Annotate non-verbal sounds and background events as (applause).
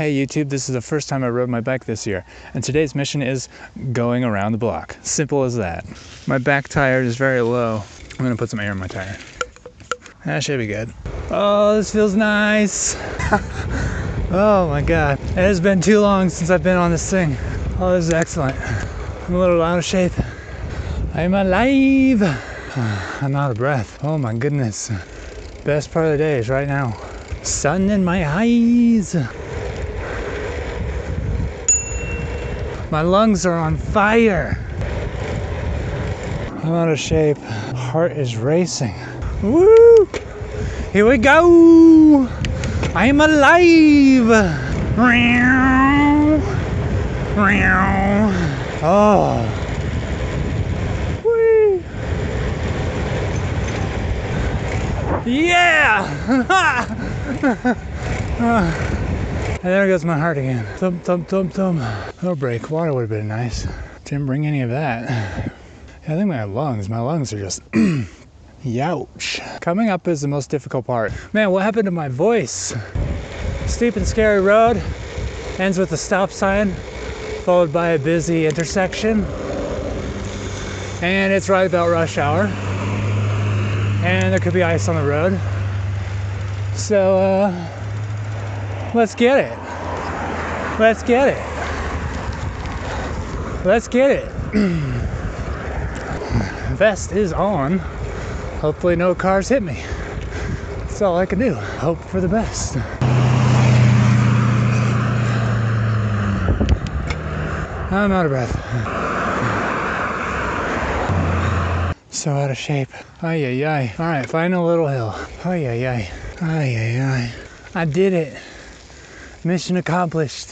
Hey YouTube, this is the first time I rode my bike this year, and today's mission is going around the block. Simple as that. My back tire is very low. I'm gonna put some air in my tire. That should be good. Oh, this feels nice. (laughs) oh my God. It has been too long since I've been on this thing. Oh, this is excellent. I'm a little out of shape. I'm alive. (sighs) I'm out of breath. Oh my goodness. Best part of the day is right now. Sun in my eyes. My lungs are on fire. I'm out of shape. Heart is racing. Woo! Here we go! I'm alive! Meow! Meow! Oh. Yeah! (laughs) And there goes my heart again. Thump, thump, thump, thump. No break. Water would have been nice. Didn't bring any of that. I think my lungs, my lungs are just (clears throat) youch. Coming up is the most difficult part. Man, what happened to my voice? Steep and scary road. Ends with a stop sign, followed by a busy intersection. And it's right about rush hour. And there could be ice on the road. So, uh, Let's get it. Let's get it. Let's get it. (clears throat) Vest is on. Hopefully no cars hit me. That's all I can do. Hope for the best. I'm out of breath. So out of shape. Ay, ay, ay. All right, final little hill. Ay. Ay, ay, ay. I did it. Mission accomplished.